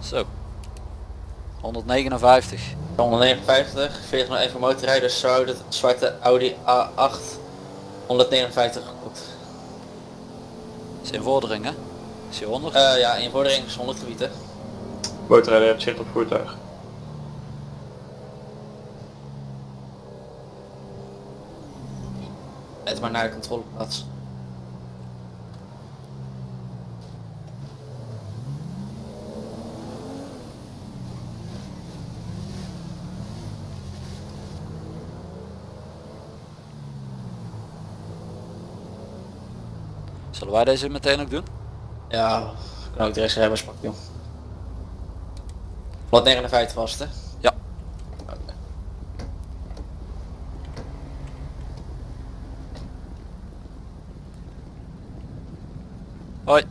Zo. 159. 159, 40 naar even motorrijden, zou de zwarte Audi A8 159 goed. Is in vordering hè? Is hij 100? Eh ja, in vordering is 100 gebied hè. Motorrijder heeft zicht op voertuig. Het maar naar de controleplaats. Zullen wij deze meteen ook doen? Ja, kan ook de rest pakken joh. 159 was het hè? Ja. Oké. Hoi.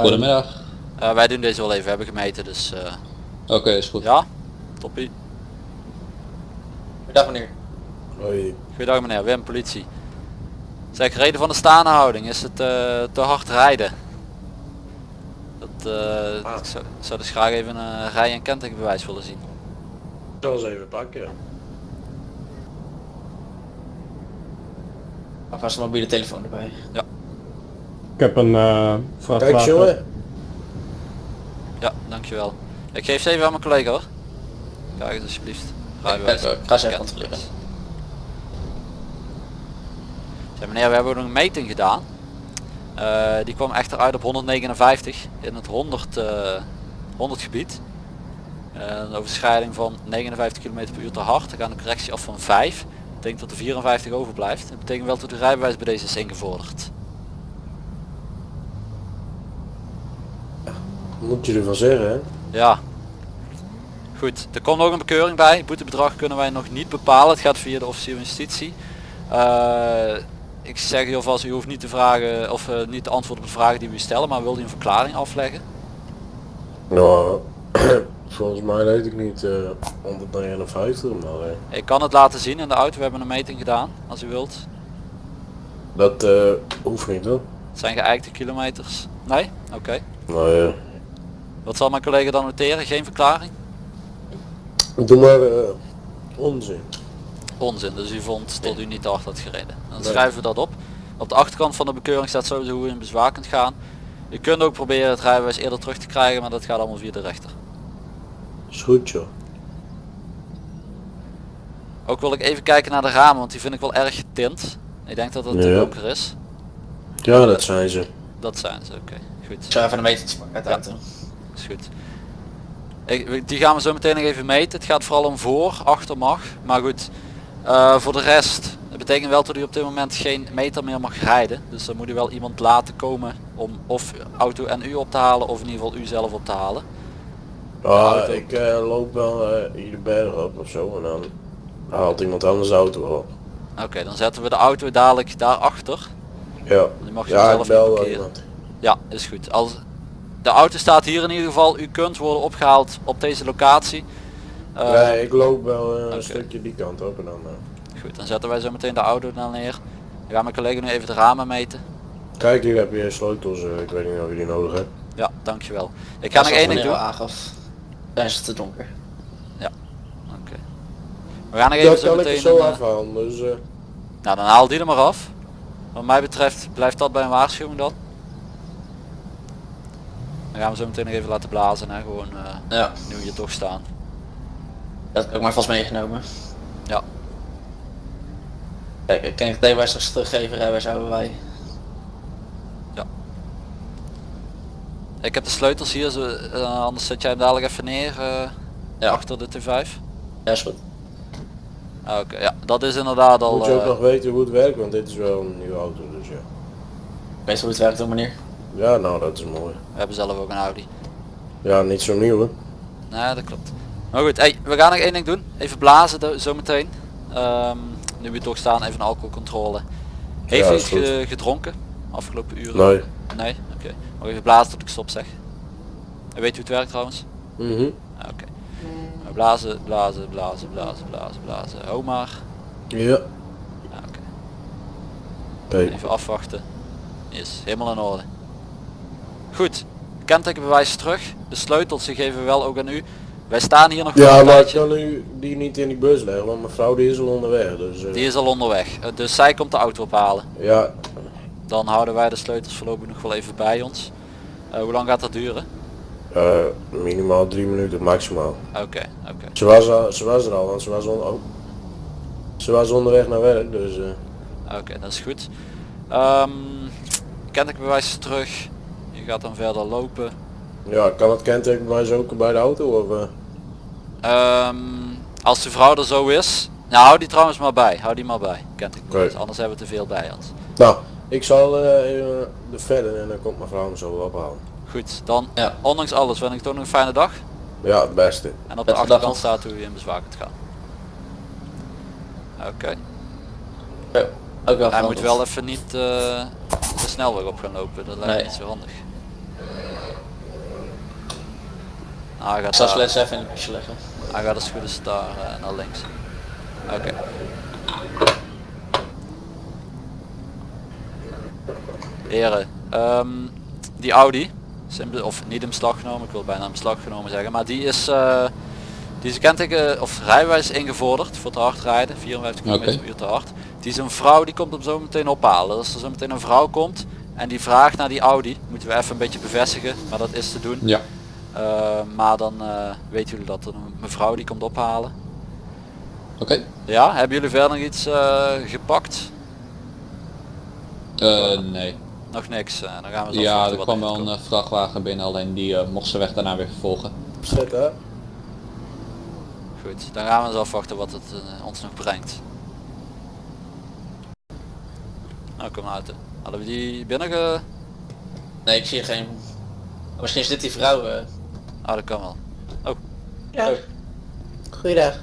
Goedemiddag. Eh, wij doen deze wel even, we hebben gemeten dus eh, Oké, is goed. ja, toppie. Dag meneer. Hoi. Goedendag meneer, Wim, politie. Zeg, reden van de staande houding, is het eh, te hard rijden? Dat, eh, ik zou, zou dus graag even een rij- en kentekenbewijs willen zien. Ik zal eens even pakken. Alvast een mobiele telefoon erbij. Ik heb een uh, Kijk jongen. Ja, dankjewel. Ik geef ze even aan mijn collega hoor. Kijk eens alsjeblieft. Rijbewijs. Ik ga ze even controleren. Zeg meneer, we hebben een meting gedaan. Eh, die kwam echter uit op 159 in het 100, eh 100 gebied. Eh, een overschrijding van 59 km per uur te hard. Dan gaat een correctie af van 5. Ik denk dat er 54 overblijft. Dat betekent wel dat de rijbewijs bij deze is ingevorderd. Moet je ervan zeggen hè? Ja. Goed, er komt nog een bekeuring bij. Het boetebedrag kunnen wij nog niet bepalen. Het gaat via de officier van justitie. Ik zeg u alvast, u hoeft niet te vragen of eh, niet te antwoorden op de vragen die we u stellen, maar wil u een verklaring afleggen? Nou, volgens mij weet ik niet eh 159, maar eh, Ik kan het laten zien in de auto, we hebben een meting gedaan, als u wilt. dat eh hoeft niet hoor. Het zijn geëikte kilometers. Nee? Oké. Nou ja, Wat zal mijn collega dan noteren? Geen verklaring? doe maar onzin. Onzin, dus u vond dat u niet te hard had gereden. Dan Nee. schrijven we dat op. Op de achterkant van de bekeuring staat sowieso hoe u in bezwaar kunt gaan. U kunt ook proberen het rijbewijs eerder terug te krijgen, maar dat gaat allemaal via de rechter. Is goed joh. Ook wil ik even kijken naar de ramen, want die vind ik wel erg getint. Ik denk dat het te Ja. donker is. Ja, dat zijn ze. Dat zijn ze, oké. Goed, Ik zou even een meter pakken uit de auto. is goed. Ik, die gaan we zo meteen nog even meten. Het gaat vooral om voor, achter mag. Maar goed, eh, voor de rest. Het betekent wel dat u op dit moment geen meter meer mag rijden. Dus dan moet u wel iemand laten komen om of auto en u op te halen of in ieder geval u zelf op te halen. Ja, auto. ik eh, loop wel eh, hier de berg op of zo en dan haalt iemand anders de auto op. Oké, dan zetten we de auto dadelijk daarachter. Ja, Die mag je ja zelf wel iemand. Ja, is goed. Als de auto staat hier in ieder geval. U kunt worden opgehaald op deze locatie. Eh, nee, ik loop wel eh, oké. een stukje die kant op en dan... eh, Goed, dan zetten wij zo meteen de auto dan neer. Dan gaat mijn collega nu even de ramen meten. Kijk, hier heb je sleutels, eh, ik weet niet of je die nodig hebt. Ja, dankjewel. Ik ga nog één ding doen. Oké. aangaf. Dan is het te donker. We gaan nog even Dat zo kan ik meteen... zo een, eh, afhalen, dus... eh, nou, dan haal die er maar af. Wat mij betreft blijft dat bij een waarschuwing dan. Dan gaan we zo meteen nog even laten blazen. Hè? Gewoon eh, Ja, nu we hier toch staan. Dat heb ik maar vast meegenomen. Ja. Kijk, kan ik het rijbewijs straks teruggeven, rijbewijs houden wij. Ik heb de sleutels hier, zo, eh, anders zet jij hem dadelijk even neer eh, Ja. achter de T5. Ja, is goed. Ah, Oké, ja, dat is inderdaad al... moet je ook eh, nog weten hoe het werkt, want dit is wel een nieuwe auto, dus ja. Weet je hoe het werkt dan meneer? Ja, nou dat is mooi. we hebben zelf ook een Audi. Ja, niet zo nieuw hè. Nee, dat klopt. Maar goed, hey, we gaan nog één ding doen. Even blazen zometeen. Ehm nu we toch staan, even een alcoholcontrole. Heeft u iets ge- gedronken? Afgelopen uren? Nee. Nee? Oké. Mag even blazen tot ik stop zeg. En weet u hoe het werkt trouwens? Mhm. Ah, Oké. Blazen, blazen, blazen, blazen, blazen, blazen. Ho maar. Ja. Ah, Oké. Even afwachten. Is helemaal in orde. Goed. Kentekenbewijs terug. De sleutels die geven we wel ook aan u. Wij staan hier nog Ja, maar ik kan nu die niet in die bus leggen, want mijn vrouw die is al onderweg. Dus eh, Die is al onderweg. Eh, Dus zij komt de auto ophalen. ja, Dan houden wij de sleutels voorlopig nog wel even bij ons. Eh, hoe lang gaat dat duren? minimaal drie minuten maximaal. Oké, oké. Ze was, al, ze was er al, want ze was, on, oh. ze was onderweg naar werk, dus Oké, dat is goed. Ehm kentekenbewijs terug. Je gaat dan verder lopen. ja, kan het kentekenbewijs ook bij de auto of... eh? Ehm, als de vrouw er zo is. Nou, hou die trouwens maar bij. Hou die maar bij. Kentekenbewijs. Oké. Anders hebben we te veel bij ons. Nou, ik zal eh even de verder en dan komt mijn vrouw me zo wel ophalen. Goed, dan Ja. ondanks alles wens ik toch nog een fijne dag. Ja, het beste. En op de achterkant staat hoe je in bezwaar kunt gaan. Oké. Ja, ook wel Hij moet wel even niet eh, de snelweg op gaan lopen. Dat lijkt me Nee. niet zo handig. Nou, hij gaat Ik zal even in het busje leggen. Hij gaat als het goed is daar eh, naar links. Oké. Heren, ehm, die Audi, of niet in beslag genomen, ik wil bijna in beslag genomen zeggen, maar die is, eh die is kenteken of rijbewijs ingevorderd voor te hard rijden, 54 km per uur te hard. Die is een vrouw, die komt hem zo meteen ophalen. Als er zo meteen een vrouw komt en die vraagt naar die Audi, moeten we even een beetje bevestigen, maar dat is te doen. Ja. Uh, maar dan uh, weten jullie dat er een mevrouw die komt ophalen. Oké. Ja, hebben jullie verder nog iets uh, gepakt? Eh, nee. Nog niks. Uh, dan gaan we zo Ja, er kwam wel een eh, vrachtwagen binnen, alleen die eh, mocht ze weg daarna weer vervolgen. Zet hè? Goed, dan gaan we eens afwachten wat het uh, ons nog brengt. Nou, kom maar uit. Hadden we die binnen ge... Nee, ik zie geen... Misschien is dit die vrouw. eh. Ah, dat kan wel. Ja. Oh. Goeiedag.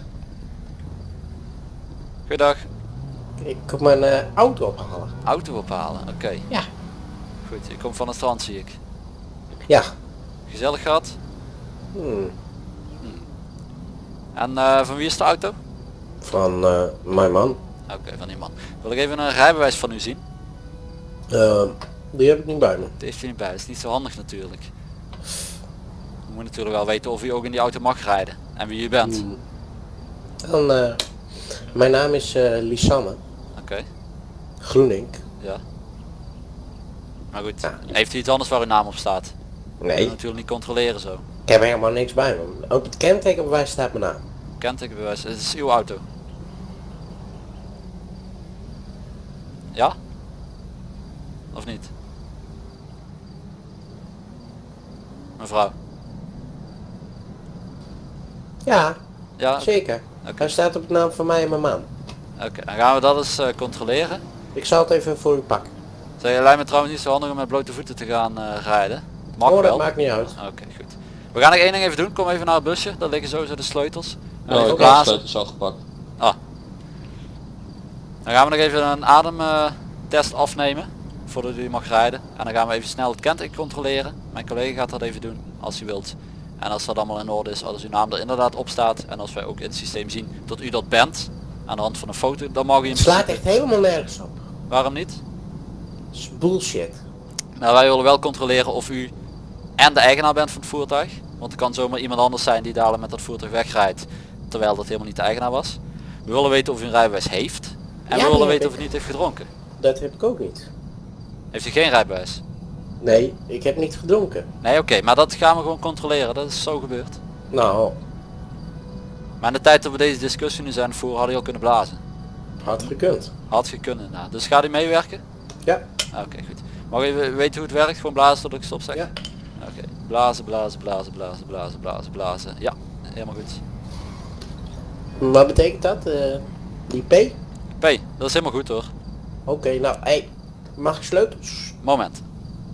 Goeiedag. Ik kom mijn eh, auto ophalen. Auto ophalen, oké. Ja. Goed, je komt van het strand zie ik. Ja. Gezellig gehad. Hmm. En uh, van wie is de auto? Van uh, mijn man. Oké, van die man. Wil ik even een rijbewijs van u zien? Uh, die heb ik niet bij me. Die heeft u niet bij, dat is niet zo handig natuurlijk. Je moet natuurlijk wel weten of u ook in die auto mag rijden. En wie u bent. Hmm. Dan, uh, mijn naam is uh, Lisanne. Oké. Okay. Groenink. Ja. Maar goed, ja. heeft u iets anders waar uw naam op staat? Nee. natuurlijk niet controleren zo. Ik heb helemaal niks bij me. Op het kentekenbewijs staat mijn naam. Kentekenbewijs, het is uw auto. Ja? Of niet? Mevrouw. Ja, ja zeker. Okay. Hij staat op de naam van mij en mijn man. Oké, okay, dan gaan we dat eens uh, controleren. Ik zal het even voor u pakken. Zeg, lijkt me trouwens niet zo handig om met blote voeten te gaan uh, rijden. Mag oh, dat wel. maakt niet uit. Oké, okay, goed. We gaan nog één ding even doen. Kom even naar het busje. Daar liggen sowieso de sleutels. Oh, ik heb de sleutels al gepakt. Ah. Dan gaan we nog even een ademtest uh, afnemen. Voordat u mag rijden. En dan gaan we even snel het kenteken controleren. Mijn collega gaat dat even doen. Als u wilt. En als dat allemaal in orde is. Als uw naam er inderdaad op staat. En als wij ook in het systeem zien dat u dat bent. Aan de hand van een foto. Dan mag u Het slaat echt helemaal nergens op. Waarom niet? Dat is bullshit. Nou, wij willen wel controleren of u en de eigenaar bent van het voertuig. Want het kan zomaar iemand anders zijn die dadelijk met dat voertuig wegrijdt. Terwijl dat helemaal niet de eigenaar was. We willen weten of u een rijbewijs heeft. En ja, we willen weten of u niet heeft gedronken. Dat heb ik ook niet. Heeft u geen rijbewijs? Nee, ik heb niet gedronken. Nee, oké, okay, maar dat gaan we gewoon controleren. Dat is zo gebeurd. Nou. Maar in de tijd dat we deze discussie nu zijn voor hadden je al kunnen blazen. Had gekund. Had gekund, nou. Dus gaat u meewerken? Ja. Oké, okay, goed. Mag even weten hoe het werkt? Gewoon blazen tot ik stop zeg? Ja. Oké. Okay. Blazen, blazen, blazen, blazen, blazen, blazen, blazen. Ja, helemaal goed. Wat betekent dat? Uh, die P? P, dat is helemaal goed hoor. Oké, nou, hey, mag ik sleutels? Moment.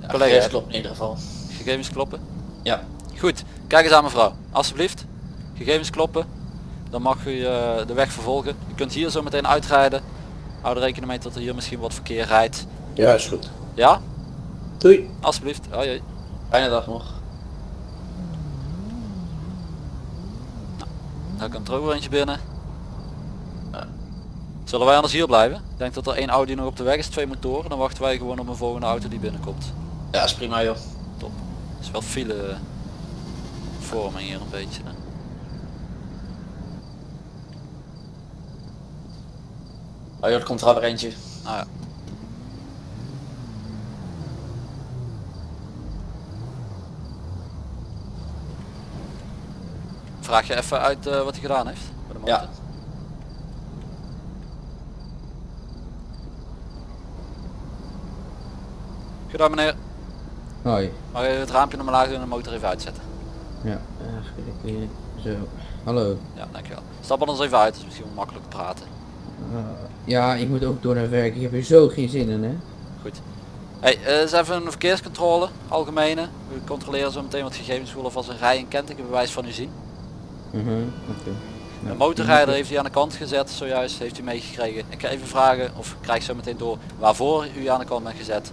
Ja, Collega, klopt in ieder geval. Gegevens kloppen? Ja. Goed, kijk eens aan mevrouw. Alsjeblieft. Gegevens kloppen. Dan mag u uh, de weg vervolgen. U kunt hier zo meteen uitrijden. Hou er rekening mee dat er hier misschien wat verkeer rijdt. Ja, is goed. Ja? Doei. Alsjeblieft. Jee. Fijne dag nog. Nou, daar komt er ook weer eentje binnen. Zullen wij anders hier blijven? Ik denk dat er één Audi nog op de weg is, twee motoren. Dan wachten wij gewoon op een volgende auto die binnenkomt. Ja, is prima joh. Top. is wel file vorming hier een beetje. Hè? Oh joh, er komt er alweer eentje. Nou ja. Vraag je even uit eh, wat hij gedaan heeft? Bij de motor? Ja. Gedaan meneer. Hoi. Mag je het raampje naar laag doen en de motor even uitzetten? Ja, weer zo. Hallo. Ja, dankjewel. Stap anders even uit, dat is misschien makkelijk praten. Uh, ja, ik moet ook door naar werk. Ik heb er zo geen zin in, hè. Goed. Hey, uh, eens even een verkeerscontrole, algemene. We controleren zo meteen wat gegevens willen als een rij- en kentekenbewijs van u zien. Mhm, oké. De Nou, motorrijder heeft u aan de kant gezet, zojuist heeft u meegekregen. Ik ga even vragen, of krijg zo meteen door, waarvoor u aan de kant bent gezet.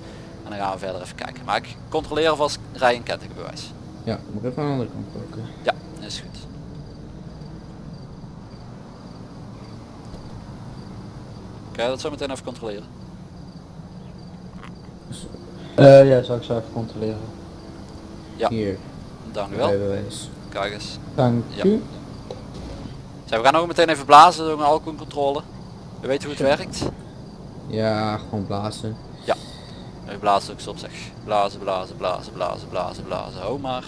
En dan gaan we verder even kijken. Maar ik controleer alvast rij- en. Ja, moet ik even aan de andere kant pakken. Ja, is goed. Kan je dat zo meteen even controleren? Eh, ja, zou ik zo even controleren. Ja. Hier, Dank u wel. rijbewijs. Kijk eens. Dank Ja. u. Zo, we gaan ook meteen even blazen door een alcoholcontrole. We weten hoe het werkt. Ja, gewoon blazen. Blaast ook stop zeg. Blazen, blazen, blazen, blazen, blazen, blazen. Ho maar.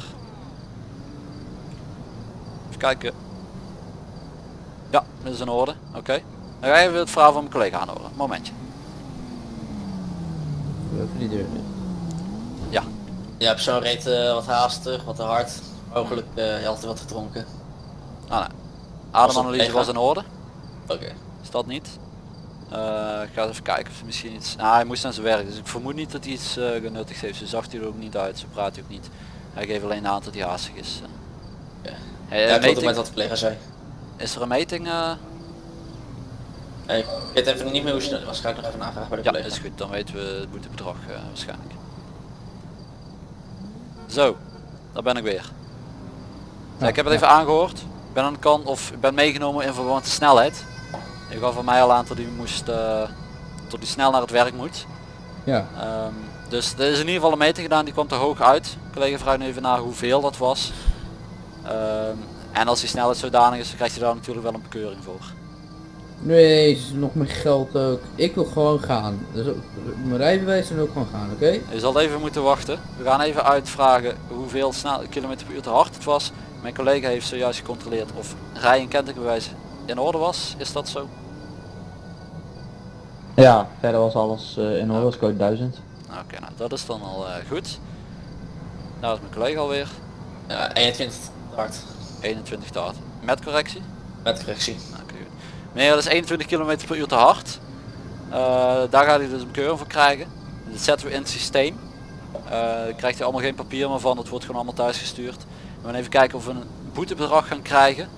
Even kijken. Ja, dat is in orde. Oké. Dan ga je even het verhaal van mijn collega aanhoren. Momentje. Die deur. Ja, persoon reed eh, wat haastig, wat te hard. Mogelijk eh je had wat gedronken. Ah, nee. Ademanalyse Was in orde. Oké. Is dat niet? Eh, ik ga eens even kijken of hij misschien iets... Nou, hij moest naar zijn werk, dus ik vermoed niet dat hij iets eh genuttigd heeft. Zo zag hij er ook niet uit, zo praat hij ook niet. Hij geeft alleen aan dat hij haastig is. eh. Ja. Hey, Ja, met wat de collega zei. Is er een meting? eh? Nee, ik weet even niet meer hoe snel het was. Ga ik nog even navragen bij de Ja, collega. is goed. Dan weten we het boetebedrag eh, waarschijnlijk. Zo, daar ben ik weer. Ja, ik heb het even aangehoord. Ik ben aan de kant of ik ben meegenomen in verband met de snelheid. Je gaf van mij al aan dat hij moest, eh tot hij snel naar het werk moet. Ja, Ehm, dus er is in ieder geval een meting gedaan, die kwam te hoog uit. Collega vraagt nu even naar hoeveel dat was. Ehm, en als die snelheid zodanig is, dan krijgt hij daar natuurlijk wel een bekeuring voor. nee, is nog meer geld ook. Ik wil gewoon gaan. Dus mijn rijbewijs en ook gewoon gaan, oké? Je zal even moeten wachten. We gaan even uitvragen hoeveel snel kilometer per uur te hard het was. Mijn collega heeft zojuist gecontroleerd of rij- en kentekenbewijs in orde was. Is dat zo? Ja, verder was alles eh, in orde, was code 1000. Nou, Oké, nou dat is dan al eh, goed. Daar is mijn collega alweer. Ja, 21 hard. 21 te hard. Met correctie? Met correctie. Nou, oké, goed. Meneer, dat is 21 km per uur te hard. Eh, daar gaat hij dus een bekeuring voor krijgen. Dat zetten we in het systeem. Eh, krijgt hij allemaal geen papier meer van. Dat wordt gewoon allemaal thuis gestuurd. We gaan even kijken of we een boetebedrag gaan krijgen.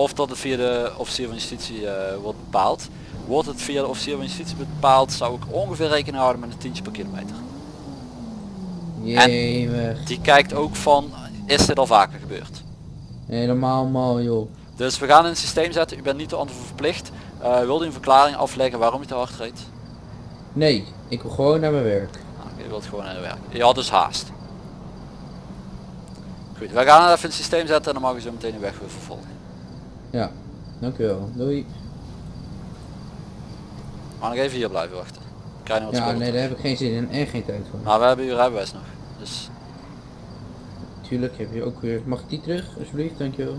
Of dat het via de officier van justitie eh, wordt bepaald. Wordt het via de officier van justitie bepaald, zou ik ongeveer rekening houden met een tientje per kilometer. Die kijkt ook van, is dit al vaker gebeurd? Helemaal mal, joh. Dus we gaan in het systeem zetten, u bent niet te antwoord verplicht. Uh, wil u een verklaring afleggen waarom u te hard reed? Nee, ik wil gewoon naar mijn werk. Nou, je wilt gewoon naar de werk. Je had dus haast. Goed, wij gaan het even in het systeem zetten en dan mag u zo meteen uw weg weer vervolgen. Ja, dankjewel. Doei. Maar nog even hier blijven wachten. Krijg nog wat Ja, spullen nee, daar heb ik geen zin in en geen tijd voor. Maar we hebben uw rijbewijs nog. Dus Tuurlijk heb je ook weer... Mag ik die terug, alsjeblieft? Dankjewel.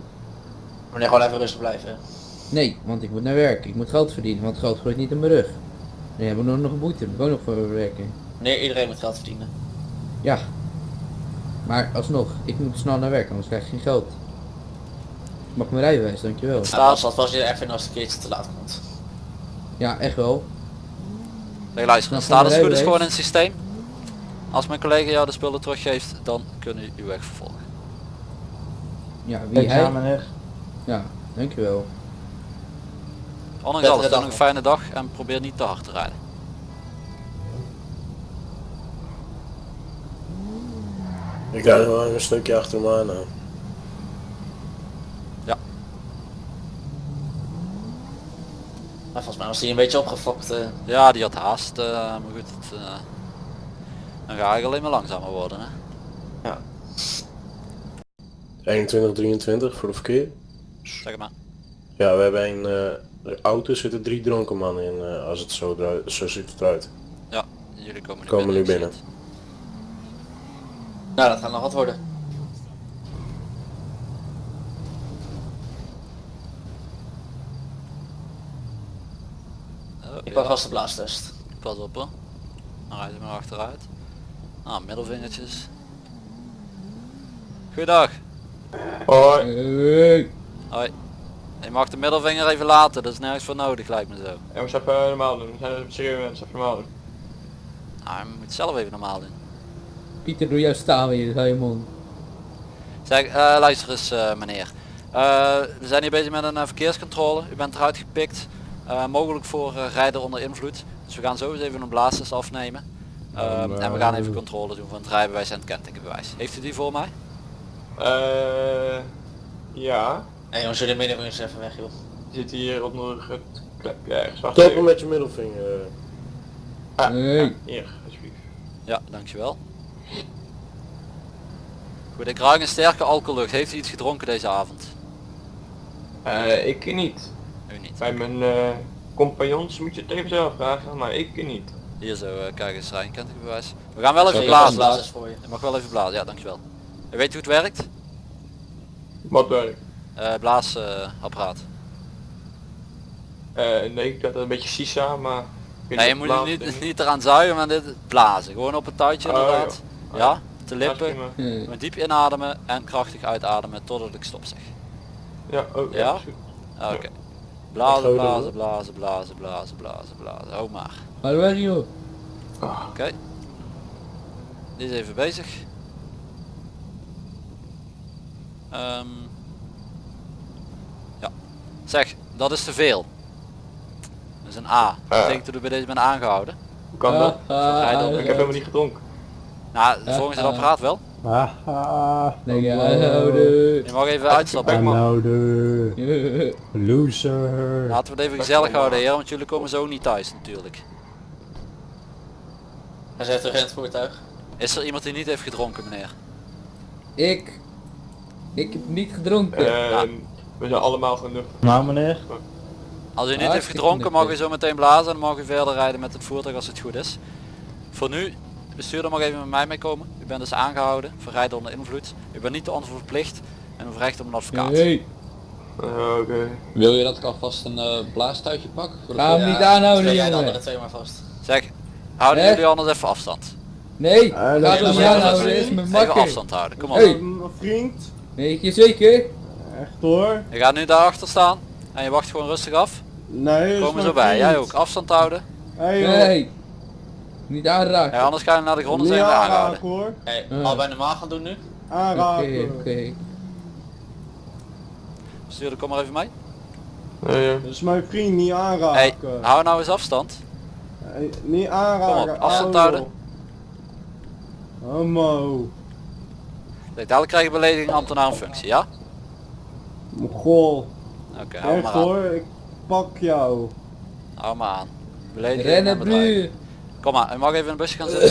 Wanneer gewoon even rustig blijven. Nee, want ik moet naar werk. Ik moet geld verdienen, want geld groeit niet in mijn rug. Dan hebben we nog een boete. Ik moet ook nog voor werken. Nee, iedereen moet geld verdienen. Ja. Maar alsnog, ik moet snel naar werk, anders krijg ik geen geld. Ik mag mijn rijbewijs, dankjewel. Het staat- als, als, als je even als een keertje te laat komt. Ja, echt wel. nee, luister, staat de goed is gewoon in het systeem. Als mijn collega jou de spullen teruggeeft, dan kunnen u uw weg vervolgen. Ja, wie hij? Ja, dankjewel. Ondanks alles, dan een fijne dag en probeer niet te hard te rijden. Ik rijd gewoon een stukje achter me aan. nou. Maar volgens mij was hij een beetje opgefokt. Eh. Ja, die had haast. Uh, maar goed, het, dan ga ik alleen maar langzamer worden. Hè? Ja. 21, 23 voor de verkeer. Zeg het maar. Ja, we hebben een eh, de auto zitten drie dronken mannen in als het zo, zo ziet het eruit. Ja, jullie komen nu komen binnen. Nu binnen. Nou, dat gaat nog wat worden. Ik pak vast de blaastest. Pas op hoor. Dan rijden we maar achteruit. Ah, middelvingertjes. Goeiedag. Hoi. Hoi. Je mag de middelvinger even laten, dat is nergens voor nodig lijkt me zo. Ja, we even normaal doen. We zijn serieus mensen, even normaal doen. Nou, je moet zelf even normaal doen. Pieter, doe jou staan weer, hou je mond. Zeg, eh, luister eens eh, meneer. Eh, we zijn hier bezig met een verkeerscontrole. U bent eruit gepikt. Eh, mogelijk voor eh, rijden onder invloed. Dus we gaan zo eens even een blaastest afnemen. Ehm, en we gaan even controle doen van het rijbewijs en het kentekenbewijs. Heeft u die voor mij? Eh ja. Hé jongens, jullie middenvingers even weg joh. Zit hier onder het klepje ergens. Wacht even. met je middelvinger. eh. Ah, ja, hier, alsjeblieft. Ja, dankjewel. Goed, ik ruik een sterke alcohollucht. Heeft u iets gedronken deze avond? Eh, ik niet. U niet. Bij mijn eh, compagnons moet je het even zelf vragen, maar ik niet. Hier zo, eh, kijk eens rijden kentekenbewijs. We gaan wel even blazen. blaastest voor je. Je mag wel even blazen, ja dankjewel. U weet hoe het werkt? Wat werk? Eh blaasapparaat. Eh nee, ik had een beetje sisa, maar... Nee, je moet blazen niet, niet eraan zuigen, maar dit blazen. Gewoon op het touwtje Oh, inderdaad. ja. Ja, te Ja, lippen. Gewoon diep inademen en krachtig uitademen totdat ik stop zeg. Ja, oh, ja. Ja? Ah, Oké. Blazen, blazen, blazen, blazen, blazen, blazen, blazen. Hou maar. Ga weg joh. Ah, Oké. Die is even bezig. Ehm. ja. Zeg, dat is te veel. Dat is een A. Dat Ah. betekent dat u bij deze bent aangehouden. hoe kan dat? op- Ik heb helemaal niet gedronken. Nou, volgens het ah. apparaat wel. Haha. Nee, ja, houden. Je mag even uitstappen. Aanhouden. Loser. Laten we het even gezellig houden heer, want jullie komen zo niet thuis natuurlijk. Hij zit terug in het voertuig. Is er iemand die niet heeft gedronken meneer? Ik. Ik heb niet gedronken. En we zijn allemaal genoeg. Nou meneer. Als u niet heeft Hartstikke gedronken mag u zo meteen blazen en dan mag u verder rijden met het voertuig als het goed is. Voor nu, bestuurder mag even met mij meekomen. U bent dus aangehouden voor rijden onder invloed. U bent niet te verplicht en u recht op een advocaat. Hey. Eh, Oké. Wil je dat ik alvast een eh blaastuitje pak? Voor de Ga hem niet aanhouden jij de andere twee maar vast. Zeg, houden jullie anders even afstand. Nee, dat ga is hem niet wel aanhouden, zo. dat is mijn Even afstand houden, kom op. Hey. Vriend. Weet je zeker? Echt hoor. Je gaat nu daarachter staan en je wacht gewoon rustig af. Nee, Komen zo bij, jij ook. Afstand houden. Hey Nee. Niet aanraken. Ja, anders ga je naar de grond en zijn we aangehouden. hoor. Hey, Ah. allebei normaal gaan doen nu. Oké, oké. Bestuurder, kom maar even mee. Nee, ja. Dat is mijn vriend, niet aanraken. Hey, hou nou eens afstand. Hey, niet aanraken. Kom op, afstand houden. joh. Homo. Kijk, dadelijk krijg je belediging ambtenaar in functie, ja? Mogol. Oké, hou Echt maar aan. hoor, ik pak jou. Hou maar aan. Belediging Rennen. Kom maar, u mag even in een busje gaan zitten.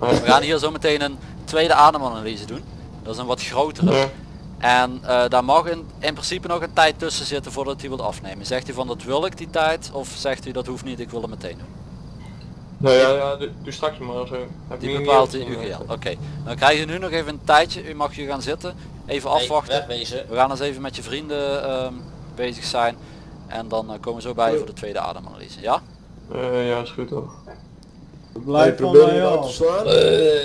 We gaan hier zo meteen een tweede ademanalyse doen. Dat is een wat grotere. En eh, daar mag in, in principe nog een tijd tussen zitten voordat hij wilt afnemen. Zegt u van dat wil ik die tijd of zegt u dat hoeft niet, ik wil het meteen doen. Nou ja, ja, doe, doe straks maar zo. Heb Die bepaalt u UGL. Oké, dan krijg je nu nog even een tijdje. U mag hier gaan zitten. Even Hey, afwachten. wegwezen. We gaan eens even met je vrienden ehm, bezig zijn. En dan eh, komen we zo bij je voor de tweede ademanalyse. Ja? Eh, ja, is goed toch. Blijf van probeer je mij nou te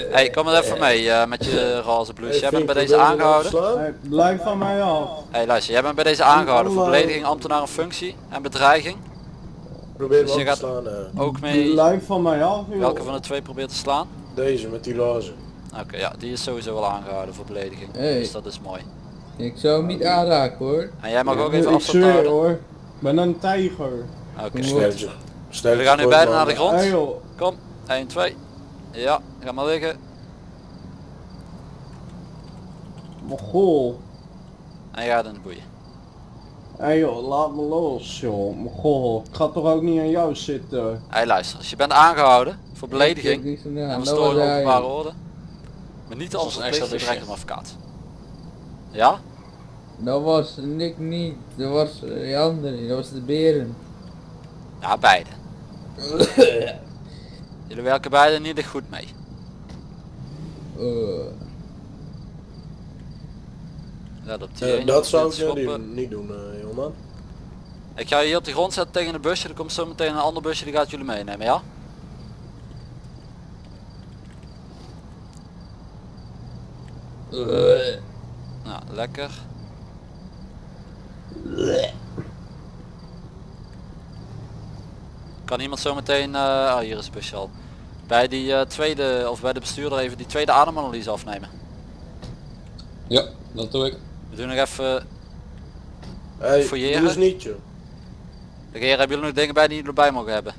af. Hey, kom maar even mee eh, met je roze blouse. Hey, Jij bent bij deze nou aangehouden. Hey, blijf van mij af. Hey, luister, jij bent bij deze aangehouden voor belediging, ambtenaar functie en bedreiging. Probeer Dus je gaat- slaan. eh. Ook mee Blijf van mij af joh. welke van de twee probeert te slaan. Deze met die lazen. Oké, ja, die is sowieso wel aangehouden voor belediging. Hey. Dus dat is mooi. Ik zou hem niet aanraken hoor. En jij mag ook even afstand houden. hoor. Ik ben een tijger. Oké. Sterkje We gaan nu beide man. naar de grond. Hey. Kom, 1, 2. Ja, ga maar liggen. Mogol. En je gaat in de boeien. Hé joh, laat me los joh. Mogol. Ik ga toch ook niet aan jou zitten. Hey, luister, als je bent aangehouden voor belediging Ja, en dat verstoring was openbare hij. orde, maar niet is een extra krijgt een advocaat. Ja? Dat was Nick niet, dat was eh, die andere, dat was de beren. Ja, beide. Jullie werken beide niet echt goed mee. Eh, Let op die dat zou ik niet, niet doen, eh jongeman. Ik ga je hier op de grond zetten tegen een busje, er komt zo meteen een ander busje die gaat jullie meenemen, ja? eh, Nou, lekker. Kan iemand zo meteen, eh ah, hier is het busje al. Bij die eh, tweede, of bij de bestuurder even die tweede ademanalyse afnemen. Ja, dat doe ik. We doen nog even, Hey, Fouilleren? doe eens niet joh. de heren hebben jullie nog dingen bij die jullie erbij mogen hebben?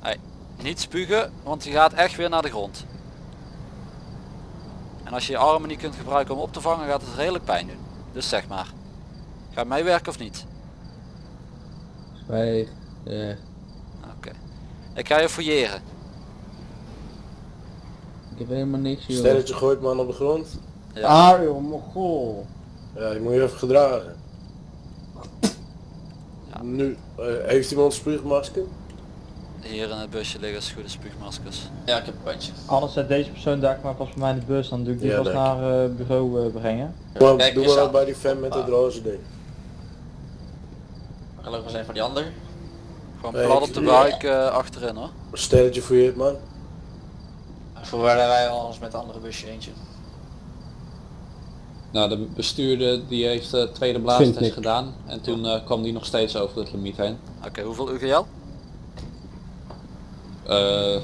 Hey, niet spugen, want je gaat echt weer naar de grond. En als je je armen niet kunt gebruiken om op te vangen, gaat het redelijk pijn doen. Dus zeg maar. Ga je meewerken of niet? zwijg. eh, Oké. Ik ga je fouilleren. ik heb helemaal niks joh. Stelletje gooit man op de grond. Ja. Ah joh, mogol. Ja, je moet je even gedragen. Ja. Nu, eh, heeft iemand spuugmasker? Hier in het busje liggen goede spuugmaskers. Ja, ik heb een bandje. Anders zet deze persoon daar maar pas bij mij in de bus, dan doe ik die Ja, vast denk naar eh, bureau eh, brengen. Kijk, doe maar bij die fan met het Ah. roze ding. Gelukkig zijn van die ander. Gewoon plat op de buik eh, achterin hoor. Stelletje fouilleert man. Voor waar wij alles met de andere busje eentje. Nou, de bestuurder die heeft de tweede Vind blaastest gedaan en toen eh, kwam die nog steeds over het limiet heen. Oké, hoeveel UGL? Eh,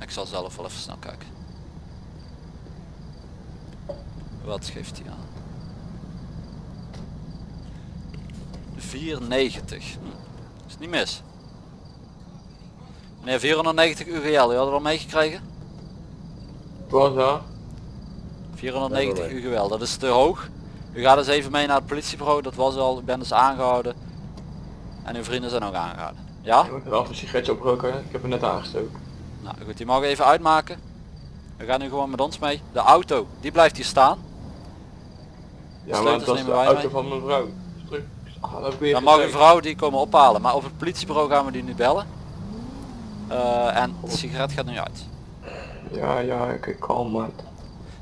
Ik zal zelf wel even snel kijken. Wat geeft hij aan? 490. Hm. Is niet mis. Meneer 490 UGL, u had het al meegekregen? Was dat? 490 Nee, UGL, dat is te hoog. U gaat dus even mee naar het politiebureau, dat was al, ik ben dus aangehouden. En uw vrienden zijn ook aangehouden. Ja? Ik heb wel een sigaretje opgeroken, ik heb hem net aangestoken. Nou goed, die mogen even uitmaken. We gaan nu gewoon met ons mee. De auto, die blijft hier staan. Ja, maar dat is de auto mee. van mijn vrouw. Terug. Ik weer Dan mag een vrouw die komen ophalen. Maar op het politiebureau gaan we die nu bellen. Eh, en de sigaret gaat nu uit. Ja, ja, oké, kalm man.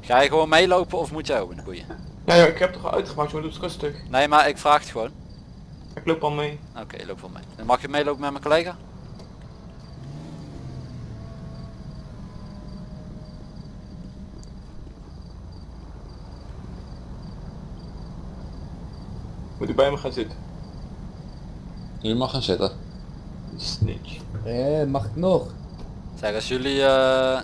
Ga je gewoon meelopen of moet jij ook in de boeien? Ja, ja, ik heb toch al uitgemaakt, je moet het rustig. Nee, maar ik vraag het gewoon. Ik loop al mee. Oké, loop wel mee. Dan mag je meelopen met mijn collega? Moet u bij me gaan zitten? je mag gaan zitten. Snitch. Eh, mag ik nog? Zeg, als jullie, eh,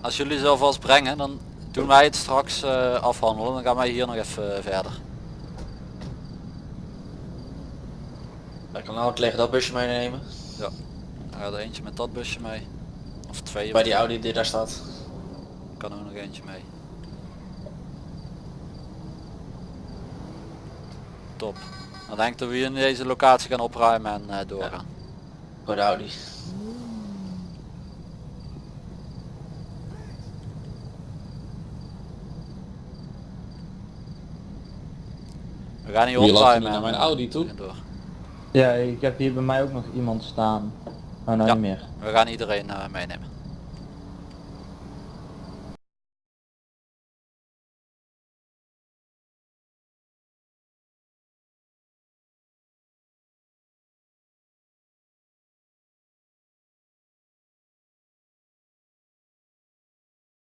als jullie zelf alvast brengen, dan doen wij het straks eh, afhandelen. Dan gaan wij hier nog even eh, verder. Ik kan ook liggen dat busje meenemen. Dan gaat er eentje met dat busje mee. Of twee. Bij die Audi die daar staat. kan er nog eentje mee. Top. Dan denk ik dat we hier in deze locatie gaan opruimen en eh, doorgaan. Voor de Audi. We gaan hier er opruimen naar en, mijn eh, Audi toe? en door. Ja, ik heb hier bij mij ook nog iemand staan. Oh nou Ja. niet meer. We gaan iedereen eh, meenemen.